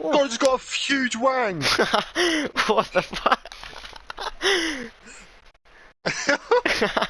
What? God's got a huge wang! what the fuck?